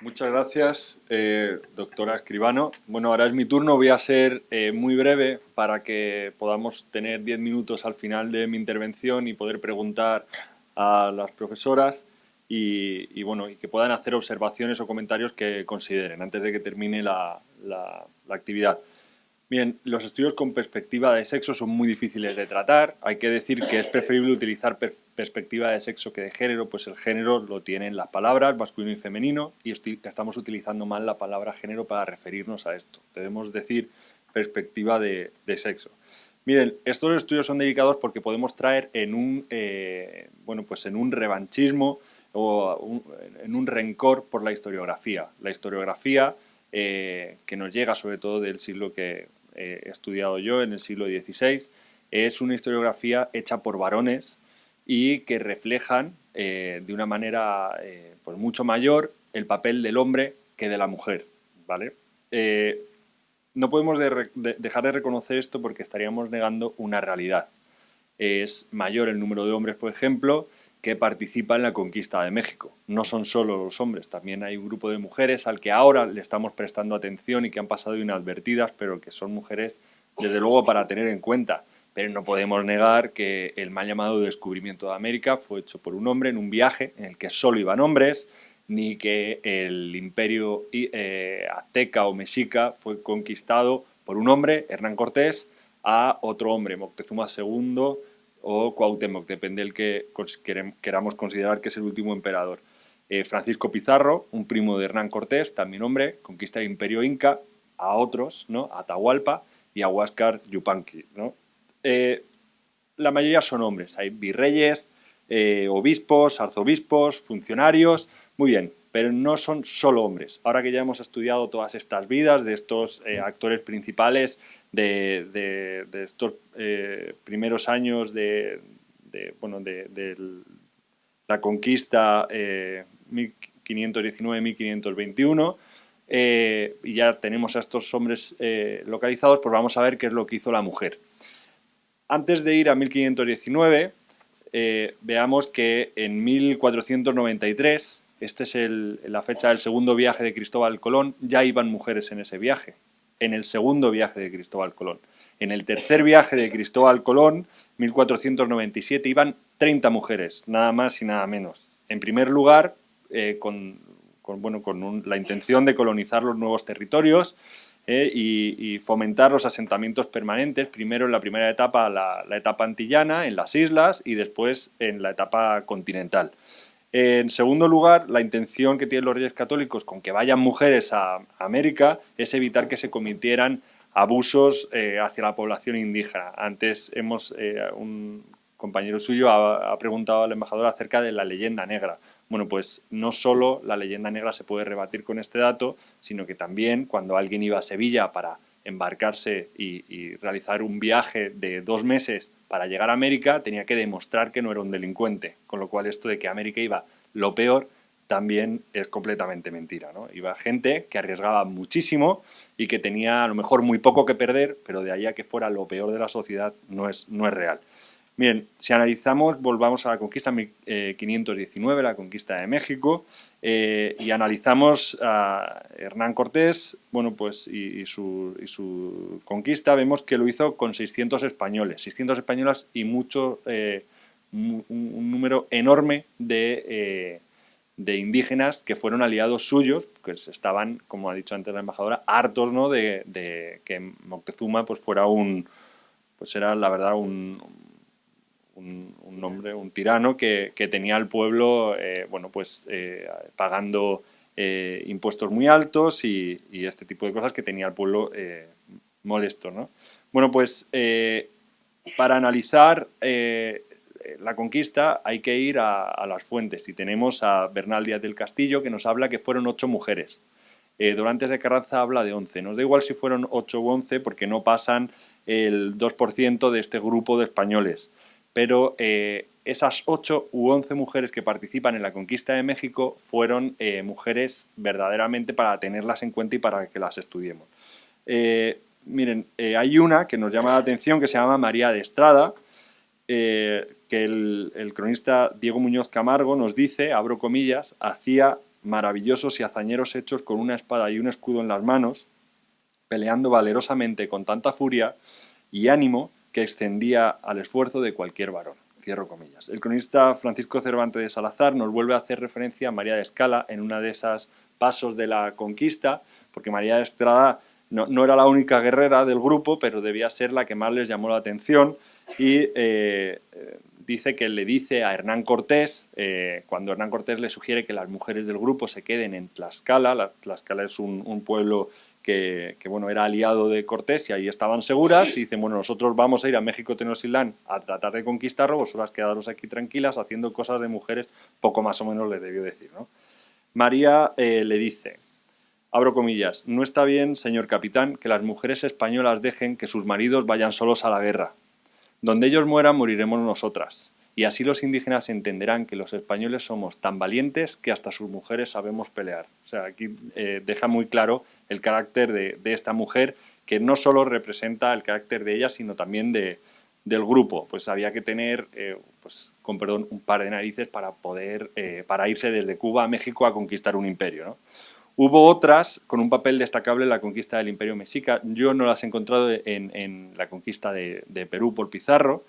Muchas gracias, eh, doctora Escribano. Bueno, ahora es mi turno. Voy a ser eh, muy breve para que podamos tener 10 minutos al final de mi intervención y poder preguntar a las profesoras y, bueno, y que puedan hacer observaciones o comentarios que consideren antes de que termine la, la actividad. Bien, los estudios con perspectiva de sexo son muy difíciles de tratar. Hay que decir que es preferible utilizar perspectiva de sexo que de género, pues el género lo tienen las palabras masculino y femenino y estamos utilizando mal la palabra género para referirnos a esto. Debemos decir perspectiva de, sexo. Miren, estos estudios son dedicados porque podemos traer en un, eh, bueno, pues en un revanchismo o en un rencor por la historiografía. La historiografía eh, que nos llega sobre todo del siglo que he estudiado yo en el siglo XVI, es una historiografía hecha por varones y que reflejan eh, de una manera eh, pues mucho mayor el papel del hombre que de la mujer. ¿vale? Eh, no podemos dejar de reconocer esto porque estaríamos negando una realidad. Es mayor el número de hombres, por ejemplo, que participa en la conquista de México. No son solo los hombres, también hay un grupo de mujeres al que ahora le estamos prestando atención y que han pasado inadvertidas, pero que son mujeres, desde luego, para tener en cuenta. Pero no podemos negar que el mal llamado descubrimiento de América fue hecho por un hombre en un viaje en el que solo iban hombres, ni que el imperio eh, azteca o mexica fue conquistado por un hombre, Hernán Cortés, a otro hombre, Moctezuma II, o Cuauhtémoc, depende del que queramos considerar que es el último emperador. Eh, Francisco Pizarro, un primo de Hernán Cortés, también hombre, conquista el imperio inca, a otros, ¿no? a Atahualpa y a Huáscar Yupanqui. ¿no? Eh, la mayoría son hombres, hay virreyes, eh, obispos, arzobispos, funcionarios, muy bien, pero no son solo hombres. Ahora que ya hemos estudiado todas estas vidas de estos eh, actores principales, de, estos eh, primeros años de, bueno, de, la conquista 1519-1521, eh, y ya tenemos a estos hombres localizados, pues vamos a ver qué es lo que hizo la mujer. Antes de ir a 1519, veamos que en 1493 esta es la fecha del segundo viaje de Cristóbal Colón, ya iban mujeres en ese viaje, en el segundo viaje de Cristóbal Colón. En el tercer viaje de Cristóbal Colón, 1497, iban 30 mujeres, nada más y nada menos. En primer lugar, eh, con, bueno, con la intención de colonizar los nuevos territorios eh, y, fomentar los asentamientos permanentes, primero en la primera etapa, la etapa antillana, en las islas, y después en la etapa continental. En segundo lugar, la intención que tienen los reyes católicos con que vayan mujeres a América es evitar que se cometieran abusos eh, hacia la población indígena. Antes hemos, eh, un compañero suyo ha, preguntado al embajador acerca de la leyenda negra. Bueno, pues no solo la leyenda negra se puede rebatir con este dato, sino que también cuando alguien iba a Sevilla para embarcarse y, realizar un viaje de dos meses para llegar a América, tenía que demostrar que no era un delincuente, con lo cual esto de que América iba lo peor también es completamente mentira. ¿no? Iba gente que arriesgaba muchísimo y que tenía a lo mejor muy poco que perder, pero de ahí a que fuera lo peor de la sociedad no es, no es real. Bien, si analizamos, volvamos a la conquista 1519, eh, la conquista de México, eh, y analizamos a Hernán Cortés, bueno, pues, y, su, conquista, vemos que lo hizo con 600 españoles, 600 españolas y mucho, eh, un, número enorme de, indígenas que fueron aliados suyos, que estaban, como ha dicho antes la embajadora, hartos ¿no? de, de que Moctezuma pues, fuera un, pues era la verdad un un, hombre, un tirano que, tenía al pueblo eh, bueno, pues, eh, pagando eh, impuestos muy altos y, este tipo de cosas que tenía al pueblo molesto. ¿no? Bueno, pues para analizar la conquista hay que ir a, las fuentes y tenemos a Bernal Díaz del Castillo que nos habla que fueron ocho mujeres. Dorantes de Carranza habla de once. Nos da igual si fueron ocho u once porque no pasan el 2% de este grupo de españoles pero eh, esas 8 u 11 mujeres que participan en la conquista de México fueron eh, mujeres verdaderamente para tenerlas en cuenta y para que las estudiemos. Eh, miren, hay una que nos llama la atención que se llama María de Estrada, que el, cronista Diego Muñoz Camargo nos dice, abro comillas, hacía maravillosos y hazañeros hechos con una espada y un escudo en las manos, peleando valerosamente con tanta furia y ánimo que extendía al esfuerzo de cualquier varón. Cierro comillas. El cronista Francisco Cervantes de Salazar nos vuelve a hacer referencia a María de Escala en una de esas pasos de la conquista, porque María de Estrada no, era la única guerrera del grupo, pero debía ser la que más les llamó la atención y eh, dice que le dice a Hernán Cortés, eh, cuando Hernán Cortés le sugiere que las mujeres del grupo se queden en Tlaxcala, Tlaxcala es un, pueblo que, bueno, era aliado de Cortés y ahí estaban seguras, y dicen, bueno, nosotros vamos a ir a México Tenochtitlán a tratar de conquistarlo, vosotras quedaros aquí tranquilas haciendo cosas de mujeres, poco más o menos le debió decir, ¿no? María eh, le dice, abro comillas, no está bien, señor capitán, que las mujeres españolas dejen que sus maridos vayan solos a la guerra. Donde ellos mueran, moriremos nosotras. Y así los indígenas entenderán que los españoles somos tan valientes que hasta sus mujeres sabemos pelear. O sea, aquí eh, deja muy claro el carácter de, esta mujer, que no solo representa el carácter de ella, sino también de, del grupo. Pues había que tener, eh, pues, con perdón, un par de narices para poder, eh, para irse desde Cuba a México a conquistar un imperio. ¿no? Hubo otras con un papel destacable en la conquista del Imperio Mexica. Yo no las he encontrado en, la conquista de, Perú por Pizarro.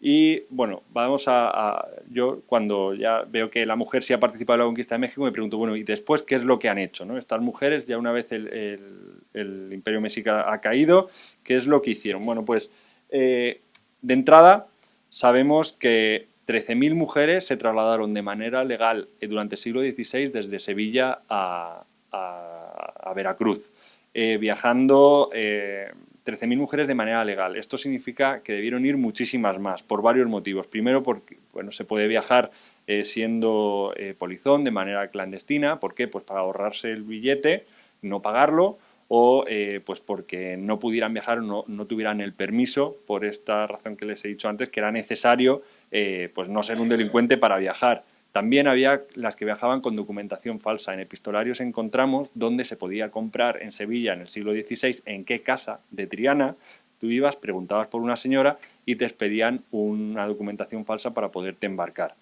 Y bueno, vamos a, Yo cuando ya veo que la mujer sí ha participado en la conquista de México, me pregunto, bueno, ¿y después qué es lo que han hecho? ¿no? Estas mujeres, ya una vez el, Imperio Mexica ha caído, ¿qué es lo que hicieron? Bueno, pues eh, de entrada sabemos que 13.000 mujeres se trasladaron de manera legal durante el siglo XVI desde Sevilla a, a, Veracruz, eh, viajando 13.000 eh, mujeres de manera legal. Esto significa que debieron ir muchísimas más, por varios motivos. Primero, porque bueno, se puede viajar eh, siendo polizón de manera clandestina. ¿Por qué? Pues para ahorrarse el billete, no pagarlo, o pues porque no pudieran viajar o no, no, tuvieran el permiso, por esta razón que les he dicho antes, que era necesario pues no ser un delincuente para viajar. También había las que viajaban con documentación falsa. En epistolarios encontramos dónde se podía comprar en Sevilla en el siglo XVI, en qué casa de Triana, tú ibas, preguntabas por una señora y te expedían una documentación falsa para poderte embarcar.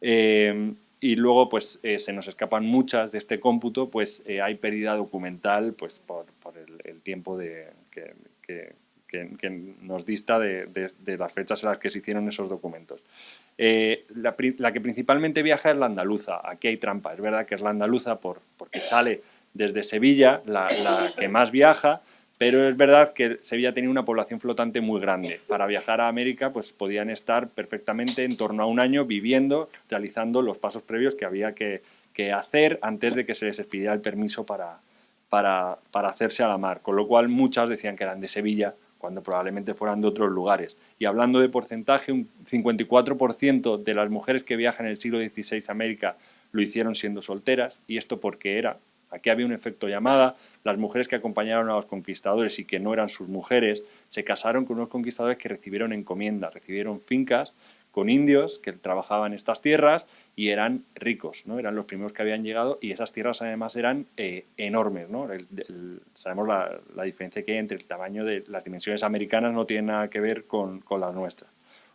Eh, y luego pues eh, se nos escapan muchas de este cómputo, pues eh, hay pérdida documental pues por, el, tiempo de, que, nos dista de, de, las fechas en las que se hicieron esos documentos. Eh, la, que principalmente viaja es la andaluza. Aquí hay trampa. Es verdad que es la andaluza por, porque sale desde Sevilla, la, que más viaja, pero es verdad que Sevilla tenía una población flotante muy grande. Para viajar a América pues podían estar perfectamente en torno a un año viviendo, realizando los pasos previos que había que, hacer antes de que se les expidiera el permiso para, para, para hacerse a la mar. Con lo cual muchas decían que eran de Sevilla, cuando probablemente fueran de otros lugares. Y hablando de porcentaje, un 54% de las mujeres que viajan en el siglo XVI a América lo hicieron siendo solteras, y esto porque era, aquí había un efecto llamada, las mujeres que acompañaron a los conquistadores y que no eran sus mujeres, se casaron con unos conquistadores que recibieron encomiendas, recibieron fincas con indios que trabajaban estas tierras y eran ricos, ¿no? eran los primeros que habían llegado y esas tierras además eran eh, enormes. ¿no? sabemos la, diferencia que hay entre el tamaño de las dimensiones americanas no tiene nada que ver con, con las nuestras.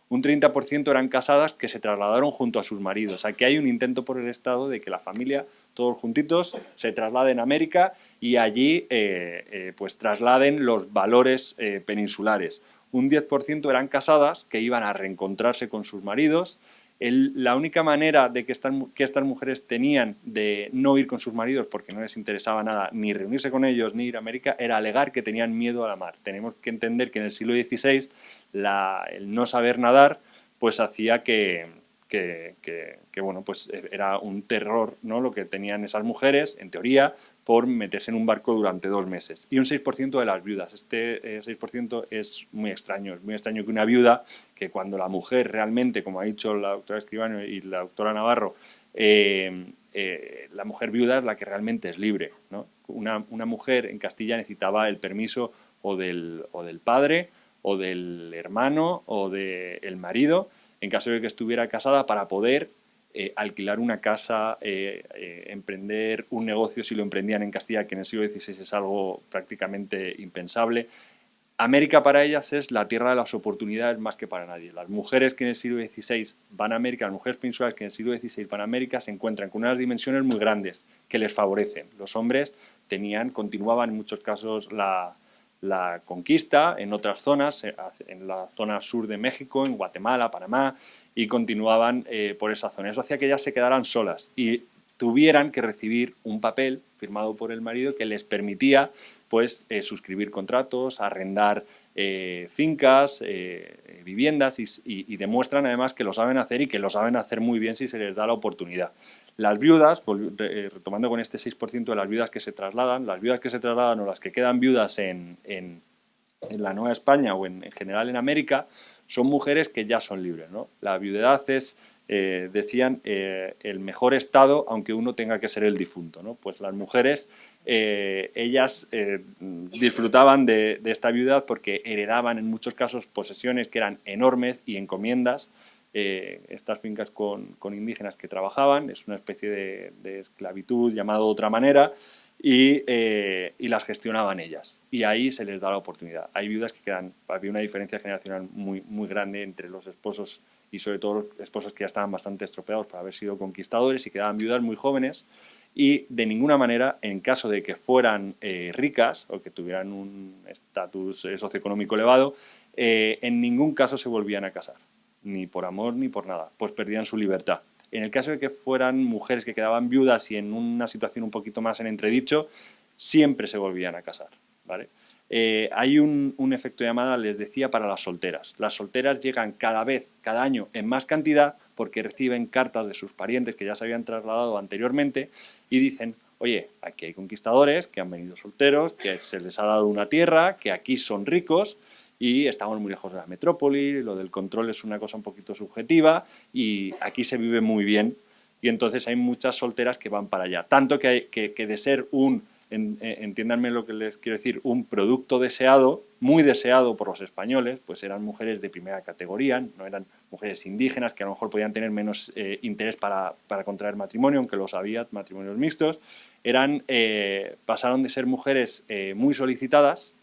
Un 30% eran casadas que se trasladaron junto a sus maridos. Aquí hay un intento por el Estado de que la familia, todos juntitos, se trasladen a América y allí eh, eh, pues trasladen los valores peninsulares un 10% eran casadas que iban a reencontrarse con sus maridos. La única manera de que estas, que mujeres tenían de no ir con sus maridos porque no les interesaba nada ni reunirse con ellos ni ir a América era alegar que tenían miedo a la mar. Tenemos que entender que en el siglo XVI el no saber nadar pues hacía que, que, bueno, pues era un terror ¿no? lo que tenían esas mujeres, en teoría, por meterse en un barco durante dos meses. Y un 6% de las viudas. Este 6% eh, es muy extraño. Es muy extraño que una viuda, que cuando la mujer realmente, como ha dicho la doctora Escribano y la doctora Navarro, eh, eh, la mujer viuda es la que realmente es libre. Una, una, mujer en Castilla necesitaba el permiso o del, o del padre, o del hermano, o del marido, en caso de que estuviera casada, para poder eh, alquilar una casa, eh, eh, emprender un negocio si lo emprendían en Castilla, que en el siglo XVI es algo prácticamente impensable, América para ellas es la tierra de las oportunidades más que para nadie. Las mujeres que en el siglo XVI van a América, las mujeres peninsulares que en el siglo XVI van a América se encuentran con unas dimensiones muy grandes que les favorecen. Los hombres tenían, continuaban en muchos casos la, conquista en otras zonas, en la zona sur de México, en Guatemala, Panamá, y continuaban eh, por esa zona. Eso hacía que ellas se quedaran solas y tuvieran que recibir un papel firmado por el marido que les permitía pues eh, suscribir contratos, arrendar eh, fincas, viviendas y, demuestran además que lo saben hacer y que lo saben hacer muy bien si se les da la oportunidad. Las viudas, retomando con este 6% de las viudas que se trasladan, las viudas que se trasladan o las que quedan viudas en, la Nueva España o en, general en América, son mujeres que ya son libres. ¿no? La viudedad es decían, el mejor estado, aunque uno tenga que ser el difunto. ¿no? Pues las mujeres eh, ellas eh, disfrutaban de, esta viudedad porque heredaban en muchos casos posesiones que eran enormes y encomiendas. Eh, estas fincas con, indígenas que trabajaban, es una especie de, esclavitud llamado de otra manera, y, las gestionaban ellas. Y ahí se les da la oportunidad. Hay viudas que quedan, había una diferencia generacional muy, muy grande entre los esposos y sobre todo los esposos que ya estaban bastante estropeados por haber sido conquistadores y quedaban viudas muy jóvenes y de ninguna manera, en caso de que fueran eh, ricas o que tuvieran un estatus eh, socioeconómico elevado, eh, en ningún caso se volvían a casar, ni por amor ni por nada, pues perdían su libertad. En el caso de que fueran mujeres que quedaban viudas y en una situación un poquito más en entredicho, siempre se volvían a casar. ¿vale? hay un, un, efecto llamada, les decía, para las solteras. Las solteras llegan cada vez, cada año, en más cantidad porque reciben cartas de sus parientes que ya se habían trasladado anteriormente y dicen, oye, aquí hay conquistadores que han venido solteros, que se les ha dado una tierra, que aquí son ricos y estamos muy lejos de la metrópoli, lo del control es una cosa un poquito subjetiva y aquí se vive muy bien y entonces hay muchas solteras que van para allá. Tanto que, que de ser un eh, entiéndanme lo que les quiero decir, un producto deseado, muy deseado por los españoles, pues eran mujeres de primera categoría, no eran mujeres indígenas que a lo mejor podían tener menos eh, interés para, contraer matrimonio, aunque los había, matrimonios mixtos, eran, eh, pasaron de ser mujeres muy solicitadas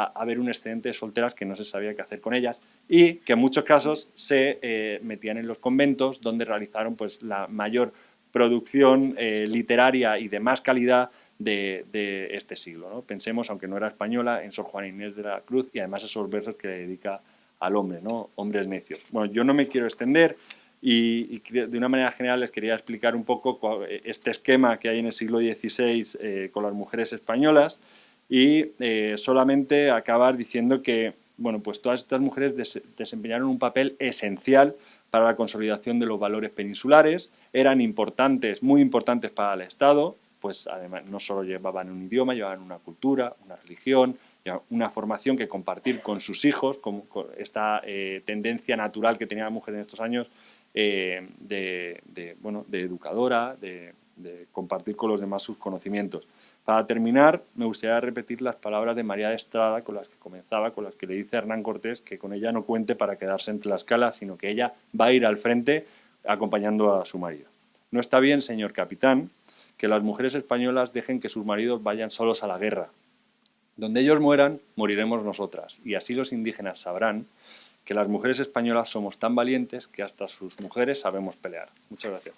a, ver un excedente de solteras que no se sabía qué hacer con ellas y que en muchos casos se metían en los conventos donde realizaron pues, la mayor producción literaria y de más calidad de, este siglo. ¿no? Pensemos, aunque no era española, en Sor Juana Inés de la Cruz y además esos versos que le dedica al hombre, ¿no? hombres necios. Bueno, yo no me quiero extender y, de una manera general les quería explicar un poco este esquema que hay en el siglo XVI eh, con las mujeres españolas y eh, solamente acabar diciendo que bueno, pues todas estas mujeres desempeñaron un papel esencial para la consolidación de los valores peninsulares, eran importantes, muy importantes para el Estado, pues además no solo llevaban un idioma, llevaban una cultura, una religión, una formación que compartir con sus hijos, con, esta eh, tendencia natural que tenía la mujer en estos años eh, de, bueno, de educadora, de, compartir con los demás sus conocimientos. Para terminar, me gustaría repetir las palabras de María de Estrada con las que comenzaba, con las que le dice Hernán Cortés que con ella no cuente para quedarse en Tlaxcala, sino que ella va a ir al frente acompañando a su marido. No está bien, señor capitán, que las mujeres españolas dejen que sus maridos vayan solos a la guerra. Donde ellos mueran, moriremos nosotras, y así los indígenas sabrán que las mujeres españolas somos tan valientes que hasta sus mujeres sabemos pelear. Muchas gracias.